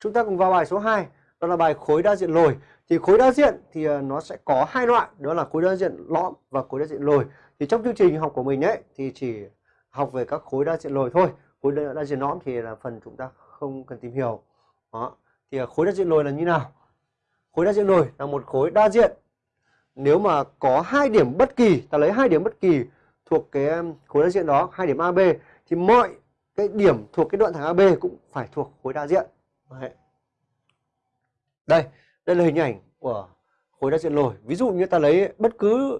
chúng ta cùng vào bài số 2 đó là bài khối đa diện lồi. Thì khối đa diện thì ờ, nó sẽ có hai loại đó là khối đa diện lõm và khối đa diện lồi. Thì trong chương trình học của mình ấy thì chỉ học về các khối đa diện lồi thôi. Khối đa, đa diện lõm thì là phần chúng ta không cần tìm hiểu. Đó. Thì ờ, khối đa diện lồi là như nào? Khối đa diện lồi là một khối đa diện. Nếu mà có hai điểm bất kỳ ta lấy hai điểm bất kỳ thuộc cái khối đa diện đó hai điểm AB thì mọi cái điểm thuộc cái đoạn thẳng AB cũng phải thuộc khối đa diện. Đấy. đây đây là hình ảnh của khối đa diện lồi. Ví dụ như ta lấy bất cứ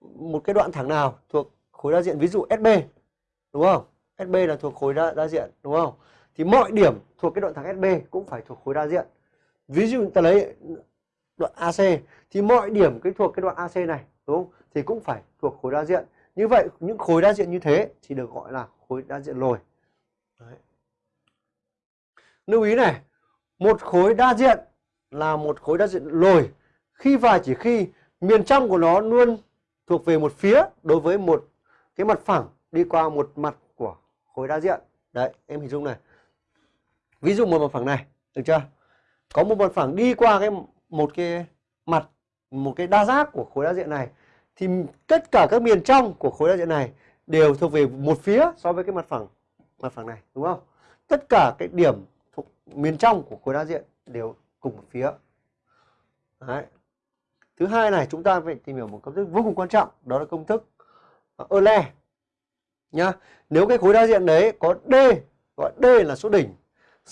một cái đoạn thẳng nào thuộc khối đa diện ví dụ SB đúng không? SB là thuộc khối đa, đa diện đúng không? Thì mọi điểm thuộc cái đoạn thẳng SB cũng phải thuộc khối đa diện. Ví dụ ta lấy đoạn AC thì mọi điểm cái thuộc cái đoạn AC này đúng không? Thì cũng phải thuộc khối đa diện. Như vậy những khối đa diện như thế thì được gọi là khối đa diện lồi. Đấy lưu ý này, một khối đa diện là một khối đa diện lồi. Khi và chỉ khi miền trong của nó luôn thuộc về một phía đối với một cái mặt phẳng đi qua một mặt của khối đa diện. Đấy, em hình dung này. Ví dụ một mặt phẳng này, được chưa? Có một mặt phẳng đi qua cái một cái mặt, một cái đa giác của khối đa diện này, thì tất cả các miền trong của khối đa diện này đều thuộc về một phía so với cái mặt phẳng mặt phẳng này, đúng không? Tất cả cái điểm miền trong của khối đa diện đều cùng một phía. Đấy. thứ hai này chúng ta phải tìm hiểu một công thức vô cùng quan trọng, đó là công thức à, Euler nhá. Nếu cái khối đa diện đấy có D, gọi D là số đỉnh,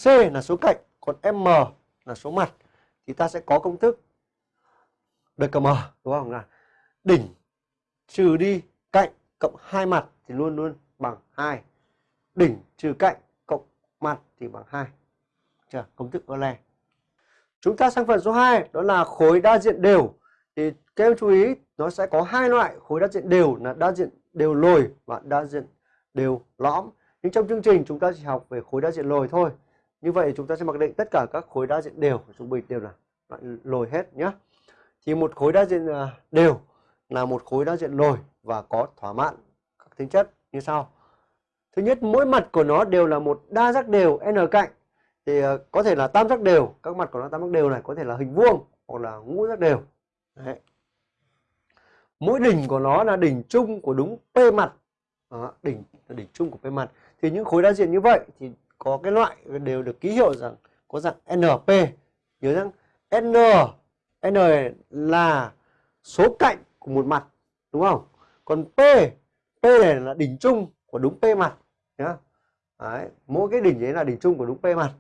C là số cạnh, còn M là số mặt, thì ta sẽ có công thức DKM đúng không là đỉnh trừ đi cạnh cộng hai mặt thì luôn luôn bằng 2 đỉnh trừ cạnh cộng mặt thì bằng 2 chưa công thức Euler chúng ta sang phần số 2 đó là khối đa diện đều. Thì các em chú ý, nó sẽ có hai loại khối đa diện đều là đa diện đều lồi và đa diện đều lõm. Nhưng trong chương trình, chúng ta chỉ học về khối đa diện lồi thôi. Như vậy, chúng ta sẽ mặc định tất cả các khối đa diện đều trung bình đều là loại lồi hết nhé. Thì một khối đa diện à, đều là một khối đa diện lồi và có thỏa mãn các tính chất như sau. Thứ nhất, mỗi mặt của nó đều là một đa giác đều n cạnh thì ờ, có thể là tam giác đều các mặt của nó tam giác đều này có thể là hình vuông hoặc là ngũ giác đều. Đấy. mỗi đỉnh của nó là đỉnh chung của đúng p mặt. Đó, đỉnh đỉnh chung của p mặt. Thì những khối đa diện như vậy thì có cái loại đều được ký hiệu rằng có dạng np nhớ rằng n n là số cạnh của một mặt đúng không? Còn p p này là đỉnh chung của đúng p mặt nhá Đấy, mỗi cái đỉnh đấy là đỉnh chung của đúng p mặt.